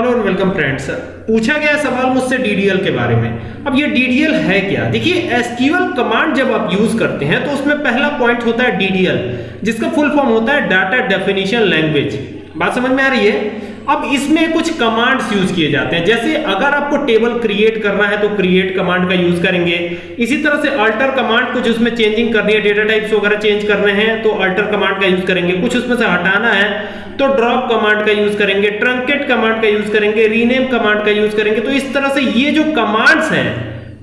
Hello and welcome friends. पूछा गया सवाल मुझसे डीडीएल के बारे में। अब ये डीडीएल है क्या? देखिए एसक्यूएल कमांड जब आप यूज़ करते हैं तो उसमें पहला पॉइंट होता है डीडीएल जिसका फुल फॉर्म होता है डाटा डेफिनेशन लैंग्वेज बात समझ में आ रही है? अब इसमें कुछ कमांड्स यूज़ किए जाते हैं। जैसे अगर आपको टेबल क्रिएट करना है तो क्रिएट कमांड का यूज़ करेंगे। इसी तरह से अल्टर कमांड कुछ उसमें चेंजिंग करनी है डेटा टाइप्स वगैरह चेंज करने हैं तो अल्टर कमांड का यूज़ करेंगे। कुछ उसमें से हटाना है तो ड्रॉप कमांड का यूज़ करेंगे ट्रंकेट कमांड का यूज़ करेंगे रीनेम कमांड का यूज़ करेंगे। तो इस तरह से ये जो कमांड्स हैं,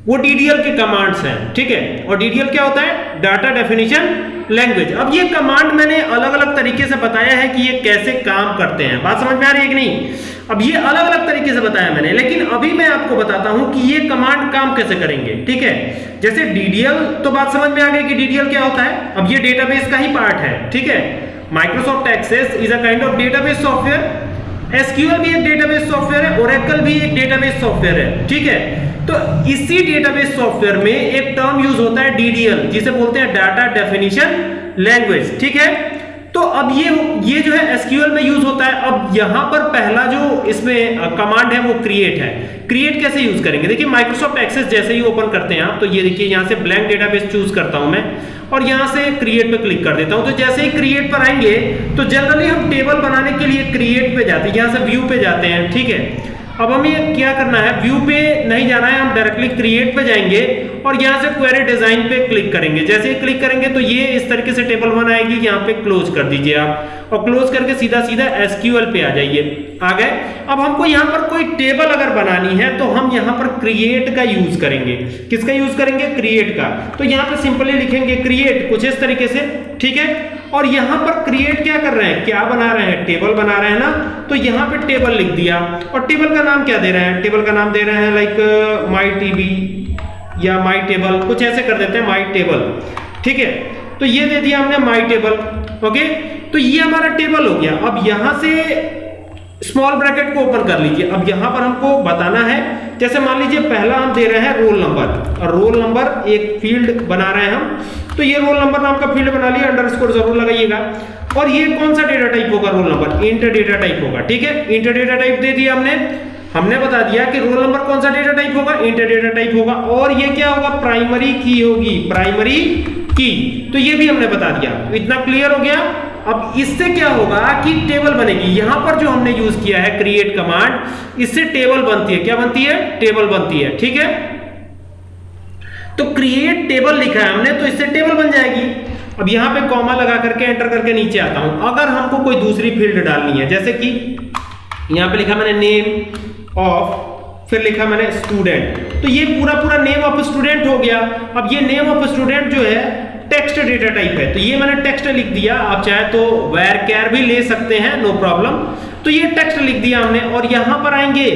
वो डीडीएल के कमांड्स हैं, ठीक है? और डीडीएल क्या होता है? डाटा डेफिनेशन लैंग्वेज अब ये कमांड मैंने अलग अलग तरीके से बताया है कि ये कैसे काम करते हैं। बात समझ में आ रही है कि नहीं? अब ये अलग अलग तरीके से बताया मैंने, लेकिन अभी मैं आपको बताता हूँ कि ये कमांड काम कैसे करेंगे, ठीक है? जैसे डीडीएल तो बात समझ में आ गई कि डीडीएल क्या होता है? अब ये डेटाबेस का ही पार्ट है, ठीक है? Microsoft Access is a kind of database software SQL भी एक डेटाबेस सॉफ्टवेयर है ओरेकल भी एक डेटाबेस सॉफ्टवेयर है, ठीक है? तो इसी डेटाबेस सॉफ्टवेयर में एक टर्म यूज़ होता है डीडीएल जिसे बोलते हैं डाटा डेफिनेशन लैंग्वेज ठीक है? तो अब ये ये जो है एसक्यूएल में यूज़ होता है। अब यहाँ पर पहला जो इसमें कमांड है वो क्रिएट है। क्रिएट कैसे यूज़ करेंगे? देखिए माइक्रोसॉफ्ट एक्सेस जैसे ही ओपन करते हैं आप तो ये देखिए, यहाँ से ब्लैंक डेटाबेस चूज़ करता हूँ मैं, और यहाँ से क्रिएट पे क्लिक कर देता हूँ। तो जैसे ही क्रिएट पर आएँगे तो जनरली हम टेबल बनाने के लिए क्रिएट पे जाते हैं, यहाँ से व्यू पे जाते हैं, ठीक है? अब हमें क्या करना है? व्यू पे नहीं जाना है, हम डायरेक्टली क्रिएट पे जाएँगे और यहाँ से क्वेरी डिज़ाइन पे क्लिक करेंगे। जैसे ही क्लिक करेंगे तो ये इस तरीके से टेबल वन आएगी, यहाँ पे क्लोज कर दीजिए आप और क्लोज करके सीधा सीधा एसक्यूएल पे आ जाइए। आ गए? अब हमको यहाँ पर कोई टेबल अगर बनानी है तो हम यहाँ पर क्रिएट का यूज़ करेंगे। किसका यूज़ करेंगे? क्रिएट का। तो यहाँ पे सिंपली लिखेंगे क्रिएट कुछ इस तरीके से। ठीक है? और यहाँ पर क्रिएट क्या कर रहे हैं? क्या बना रहे हैं? टेबल बना रहे हैं ना? तो यहाँ पे टेबल लिख दिया। और टेबल का नाम क्या दे रहे हैं? टेबल का नाम दे रहे हैं लाइक माई टीबी या माई टेबल कुछ ऐसे कर देते हैं माई टेबल ठीक है? तो ये दे दिया हमने माई टेबल ओके तो ये हमारा टेबल हो गया। अब यहाँ से स्मॉल ब्रैकेट को ओपन कर लीजिए। अब यहाँ पर हमको बताना है, जैसे मान लीजिए पहला हम दे रहे हैं रोल नंबर और रोल नंबर एक फ़ील्ड बना रहे हैं हम। तो ये रोल नंबर नाम का फ़ील्ड बना लिया अंडरस्कोर ज़रूर लगाइएगा। और ये कौन सा डेटा टाइप होगा roll number int data type होगा, ठीक है? इंटर डेटा टाइप दे दिया हमने। हमने बता दिया कि रोल नंबर कौन सा डेटा टाइप होगा? इंटर डेटा टाइप होगा। और ये क्या होगा? प्राइमरी की होगी। प्राइमरी की तो ये भी हमने बता दिया। इतना क्लियर हो गया? अब इससे क्या होगा कि टेबल बनेगी। यहाँ पर जो हमने यूज़ किया है क्रिएट कमांड इससे टेबल बनती है। क्या बनती है? टेबल बनती है, ठीक है? तो क्रिएट टेबल लिखा है हमने तो इससे टेबल बन जाएगी। अब यहाँ पे कॉमा लगा करके एंटर करके नीचे आता हूँ। अगर हमको कोई दूसरी फ़ील्ड डालनी है, जैसे कि यहाँ पे लिखा मैंने नेम ऑफ़ फिर लिखा मैंने स्टूडेंट तो ये पूरा पूरा नेम ऑफ़ स्टूडेंट हो गया। अब ये नेम ऑफ़ स्टूडेंट जो है टेक्स्ट डेटा टाइप है। तो ये मैंने टेक्स्ट लिख दिया। आप चाहे तो वेर कैर भी ले सकते हैं नो प्रॉब्लम तो ये टेक्स्ट लिख दिया हमने, और यहाँ पर आएँगे।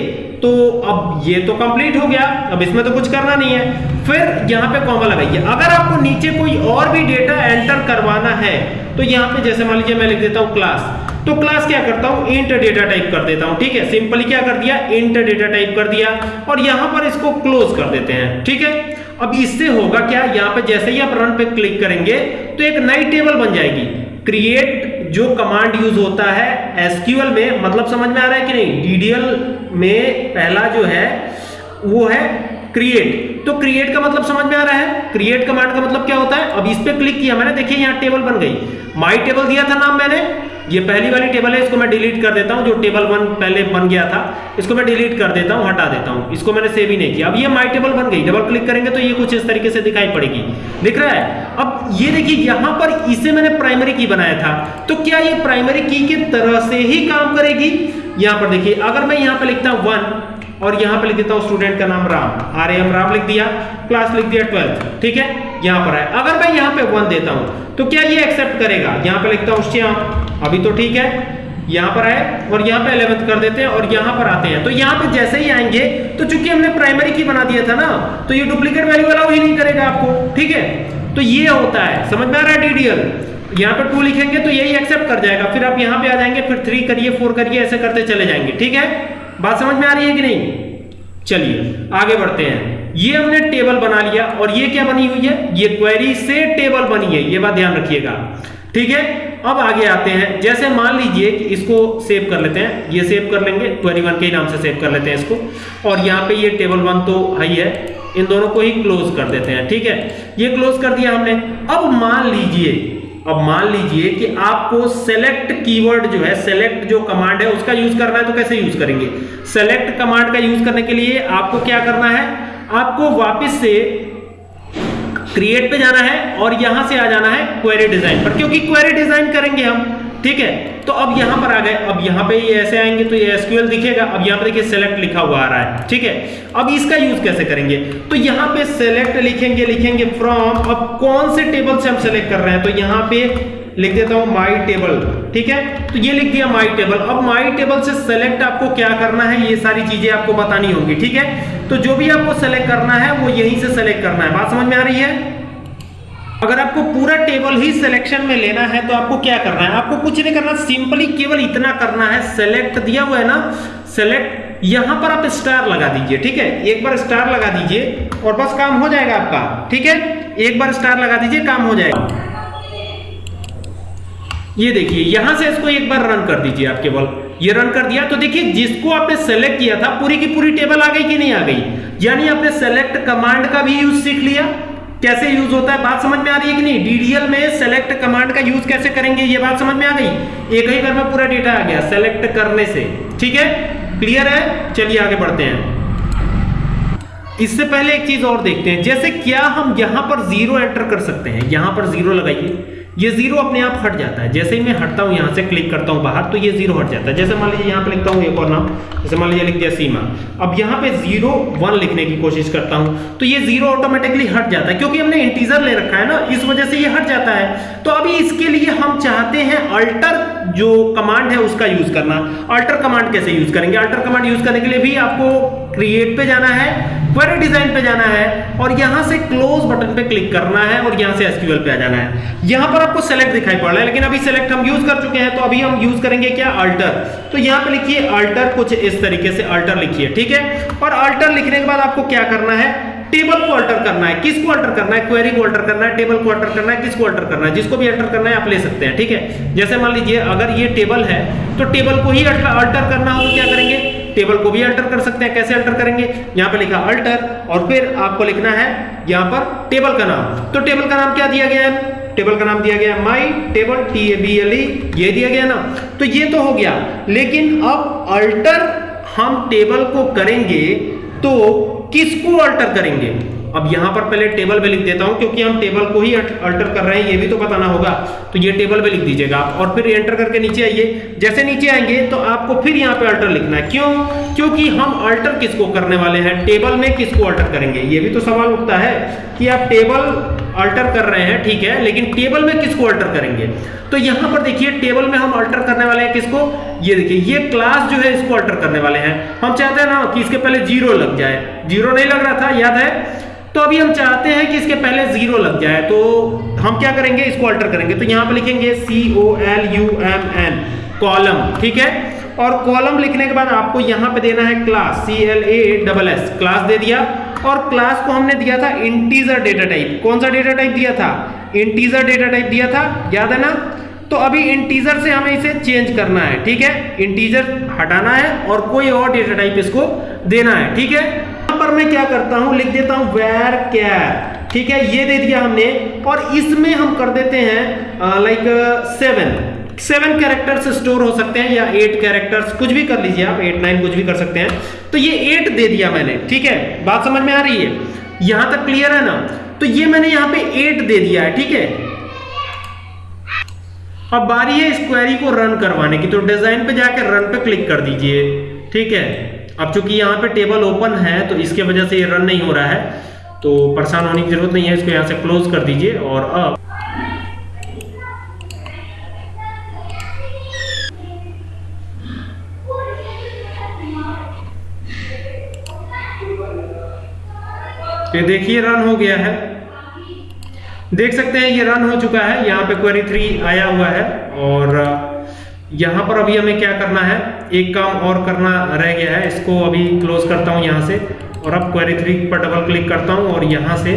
तो अब ये तो कंप्लीट हो गया। अब इसमें तो कुछ करना नहीं है। फिर यहाँ पे कॉमा लगाइए। अगर आपको नीचे कोई और भी डेटा एंटर करवाना है तो यहाँ पे जैसे मान लीजिए मैं लिख देता हूँ क्लास तो क्लास क्या करता हूँ? इंट डेटा टाइप कर देता हूँ, ठीक है? सिंपली क्या कर दिया? इंट डेटा टाइप कर दिया। और यहाँ पर इसको क्लोज कर देते हैं, ठीक है? अब इससे होगा क्या? यहाँ पे जैसे ही आप रन पे क्लिक करेंगे तो एक नई टेबल बन जाएगी। क्रिएट जो कमांड यूज़ होता है एसक्यूएल में मतलब समझ में आ रहा है कि नहीं? डीडीएल में पहला जो है, वो है क्रिएट तो क्रिएट का मतलब समझ में आ रहा है? क्रिएट कमांड का मतलब क्या होता है? अब इस पे क्लिक किया मैंने, देखिए यहाँ टेबल बन गई। माई टेबल दिया था नाम मैंने। ये पहली वाली टेबल है, इसको मैं डिलीट कर देता हूँ, जो टेबल वन पहले बन गया था, इसको मैं डिलीट कर देता हूँ, हटा देता हूँ। इसको मैंने सेव ही नहीं किया। अब ये माई टेबल बन गई। डबल क्लिक करेंगे तो ये कुछ इस तरीके से दिखाई पड़ेगी। दिख रहा है? अब ये देखिए, यहाँ पर इसे मैंने प्राइमरी की बनाया था। तो क्या ये प्राइमरी की की तरह से ही काम करेगी? यहाँ पर देखिए, अगर मैं यहाँ पर लिखता हूँ वन और यहाँ पे लिख देता हूँ स्टूडेंट का नाम राम। आर एम राम लिख दिया क्लास लिख दिया ट्वेल्थ ठीक है? यहाँ पर है अगर मैं यहाँ पे वन देता हूँ तो क्या ये एक्सेप्ट करेगा? यहाँ पे लिखता हूँ श्याम। अभी तो ठीक है। यहाँ पर आए और यहाँ पे 11th कर देते हैं और यहाँ पर आते हैं। तो यहाँ पे जैसे ही आएँगे तो चूँकि हमने प्राइमरी की बना दिया था ना तो ये डुप्लीकेट वैल्यू अलाउ ही नहीं करेगा आपको। ठीक है? तो ये होता है। समझ में आ रहा है डीडीएल यहाँ पर टू लिखेंगे तो यही एक्सेप्ट कर जाएगा। फिर आप यहाँ पे आ जाएँगे, फिर थ्री करिए फोर करिए, ऐसे करते चले जाएँगे। ठीक है? बात समझ में आ रही है कि नहीं? चलिए, आगे बढ़ते हैं। ये हमने टेबल बना लिया और ये क्या बनी हुई है? ये क्वेरी से टेबल बनी है, ये बात ध्यान रखिएगा। ठीक है? अब आगे आते हैं। जैसे मान लीजिए कि इसको सेव कर लेते हैं, ये सेव कर लेंगे क्वेरी वन के नाम से सेव कर लेते हैं इसको। और यहाँ पे ये टेबल वन तो है है इन दोनों को ही क्लोज कर देते हैं, ठीक है? ये क्लोज कर दिया हमने। अब मान लीजिए अब मान लीजिए कि आपको सेलेक्ट कीवर्ड जो है सेलेक्ट जो कमांड है, उसका यूज़ करना है तो कैसे यूज़ करेंगे? सेलेक्ट कमांड का यूज़ करने के लिए आपको क्या करना है? आपको वापस से क्रिएट पे जाना है और यहाँ से आ जाना है क्वेरी डिज़ाइन पर, क्योंकि क्वेरी डिज़ाइन करेंगे हम। ठीक है? तो अब यहाँ पर आ गए। अब यहाँ पे ये ऐसे आएँगे तो ये एसक्यूएल दिखेगा। अब यहाँ पर देखिए सेलेक्ट लिखा हुआ आ रहा है। ठीक है? अब इसका यूज़ कैसे करेंगे? तो यहाँ पे सेलेक्ट लिखेंगे लिखेंगे फ्रॉम अब कौन से टेबल से हम सेलेक्ट कर रहे हैं? तो यहाँ पे लिख देता हूँ माई टेबल ठीक है? तो ये लिख दिया माई टेबल अब माई टेबल से सेलेक्ट आपको क्या करना है? ये सारी चीज़ें आपको बतानी होंगी। ठीक है? तो जो भी आपको सेलेक्ट करना है, वो यहीं से सेलेक्ट करना है। बात समझ में आ रही है? अगर आपको पूरा टेबल ही सिलेक्शन में लेना है तो आपको क्या करना है? आपको कुछ नहीं करना सिंपली केवल इतना करना है सेलेक्ट दिया हुआ है ना सेलेक्ट यहाँ पर आप स्टार लगा दीजिए, ठीक है? एक बार स्टार लगा दीजिए और बस काम हो जाएगा आपका, ठीक है? एक बार स्टार लगा दीजिए, काम हो जाएगा। ये देखिए, यहाँ से इसको एक बार रन कर दीजिए आप केवल। ये रन कर दिया तो देखिए, जिसको आपने सेलेक्ट किया था, पूरी की पूरी टेबल आ गई कि नहीं आ गई? यानी आपने सेलेक्ट कमांड का भी यूज़ सीख लिया कैसे यूज़ होता है, बात समझ में आ रही है कि नहीं? डीडीएल में सेलेक्ट कमांड का यूज़ कैसे करेंगे, ये बात समझ में आ गई? एक ही बार में पूरा डेटा आ गया सेलेक्ट करने से। ठीक है? क्लियर है? चलिए आगे बढ़ते हैं। इससे पहले एक चीज़ और देखते हैं। जैसे क्या हम यहाँ पर ज़ीरो एंटर कर सकते हैं? यहाँ पर ज़ीरो लगाइए। ये ज़ीरो अपने आप हट जाता है। जैसे ही मैं हटता हूँ, यहाँ से क्लिक करता हूँ बाहर तो ये ज़ीरो हट जाता है। जैसे मान लीजिए यहाँ पे लिखता हूँ एक और नाम, जैसे मान लीजिए लिख दिया सीमा। अब यहाँ पे ज़ीरो वन लिखने की कोशिश करता हूँ तो ये ज़ीरो ऑटोमेटिकली हट जाता है, क्योंकि हमने इंटीजर ले रखा है ना, इस वजह से ये हट जाता है। तो अभी इसके लिए हम चाहते हैं अल्टर जो कमांड है उसका यूज़ करना। अल्टर कमांड कैसे यूज़ करेंगे? अल्टर कमांड यूज़ करने के लिए भी आपको क्रिएट पे जाना है। क्वेरी डिज़ाइन पे जाना है और यहाँ से क्लोज बटन पे क्लिक करना है और यहाँ से एसक्यूएल पे आ जाना है। यहाँ पर आपको सेलेक्ट दिखाई पड़ रहा है, लेकिन अभी सेलेक्ट हम यूज़ कर चुके हैं तो अभी हम यूज़ करेंगे क्या? अल्टर तो यहाँ पे लिखिए अल्टर कुछ इस तरीके से अल्टर लिखिए, ठीक है? और अल्टर लिखने के बाद आपको क्या करना है? टेबल को अल्टर करना है। किसको अल्टर करना है? क्वेरी को अल्टर करना है टेबल को अल्टर करना है, किसको अल्टर करना है? जिसको भी अल्टर करना है, आप ले सकते हैं, ठीक है? जैसे मान लीजिए, अगर ये टेबल है तो टेबल को ही अल्टर करना हो तो क्या करेंगे? टेबल को भी अल्टर कर सकते हैं। कैसे अल्टर करेंगे? यहाँ पे लिखा अल्टर और फिर आपको लिखना है यहाँ पर टेबल का नाम। तो टेबल का नाम क्या दिया गया है? टेबल का नाम दिया गया my table T A B L E ये दिया गया ना? तो ये तो हो गया। लेकिन अब अल्टर हम टेबल को करेंगे तो किसको अल्टर करेंगे? अब यहाँ पर पहले टेबल पे लिख देता हूँ, क्योंकि हम टेबल को ही अल्टर कर रहे हैं, ये भी तो बताना होगा। तो ये टेबल पे लिख दीजिएगा आप, और फिर एंटर करके नीचे आइए। जैसे नीचे आएँगे तो आपको फिर यहाँ पे अल्टर लिखना है। क्यों? क्योंकि हम अल्टर किसको करने वाले हैं? टेबल में किसको अल्टर करेंगे? ये भी तो सवाल उठता है कि आप टेबल अल्टर कर रहे हैं, ठीक है, लेकिन टेबल में किसको अल्टर करेंगे? तो यहाँ पर देखिए टेबल में हम अल्टर करने वाले हैं किसको? ये देखिए, ये क्लास जो है इसको अल्टर करने वाले हैं। हम चाहते हैं ना कि इसके पहले ज़ीरो लग जाए। ज़ीरो नहीं लग रहा था, याद है? तो अभी हम चाहते हैं कि इसके पहले ज़ीरो लग जाए तो हम क्या करेंगे? इसको अल्टर करेंगे। तो यहाँ पर लिखेंगे C O L U M N column ठीक है? और कॉलम लिखने के बाद आपको यहाँ पे देना है class C L A double S class दे दिया। और क्लास को हमने दिया था इंटीजर डेटा टाइप कौन सा डेटा टाइप दिया था? इंटीजर डेटा टाइप दिया था। याद है ना? तो अभी इंटीजर से हमें इसे चेंज करना है, ठीक है? इंटीजर हटाना है और कोई और डेटा टाइप इसको देना है, ठीक है? पर मैं क्या करता हूँ? लिख देता हूँ वेर कैर ठीक है? ये दे दिया हमने। और इसमें हम कर देते हैं like seven seven characters store हो सकते हैं या एट कैरेक्टर्स कुछ भी कर लीजिए आप एट नाइन कुछ भी कर सकते हैं। तो ये एट दे दिया मैंने, ठीक है? बात समझ में आ रही है? यहाँ तक क्लियर है ना? तो ये मैंने यहाँ पे एट दे दिया है, ठीक है? अब बारी है इस क्वेरी को रन करवाने की। तो डिज़ाइन पे जाकर रन पे क्लिक कर दीजिए, ठीक है? अब चूँकि यहाँ पे टेबल ओपन है तो इसके वजह से ये रन नहीं हो रहा है तो परेशान होने की ज़रूरत नहीं है, इसको यहाँ से क्लोज कर दीजिए और अब ये देखिए रन हो गया है। देख सकते हैं, ये रन हो चुका है, यहाँ पे क्वेरी थ्री आया हुआ है और यहाँ पर अभी हमें क्या करना है? एक काम और करना रह गया है इसको अभी क्लोज करता हूँ यहाँ से और अब क्वेरी थ्री पर डबल क्लिक करता हूँ और यहाँ से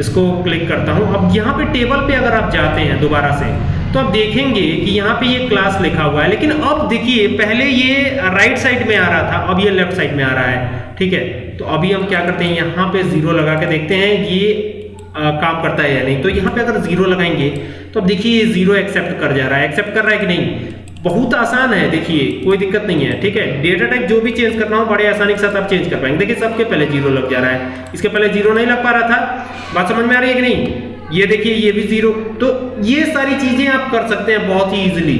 इसको क्लिक करता हूँ। अब यहाँ पे टेबल पे अगर आप जाते हैं दोबारा से तो आप देखेंगे कि यहाँ पे ये क्लास लिखा हुआ है लेकिन अब देखिए पहले ये राइट साइड में आ रहा था अब ये लेफ़्ट साइड में आ रहा है ठीक है? तो अभी हम क्या करते हैं यहाँ पे ज़ीरो लगा के देखते हैं ये आ, काम करता है या नहीं। तो यहाँ पे अगर ज़ीरो लगाएँगे तो अब देखिए ये ज़ीरो एक्सेप्ट कर जा रहा है। एक्सेप्ट कर रहा है कि नहीं? बहुत आसान है, देखिए, कोई दिक्कत नहीं है, ठीक है? डेटा टाइप जो भी चेंज करना हो, बड़े आसानी के साथ आप चेंज कर पाएँगे। देखिए, सबके पहले ज़ीरो लग जा रहा है। इसके पहले ज़ीरो नहीं लग पा रहा था। बात समझ में आ रही है कि नहीं? ये देखिए, ये भी ज़ीरो तो ये सारी चीज़ें आप कर सकते हैं बहुत ही इजीली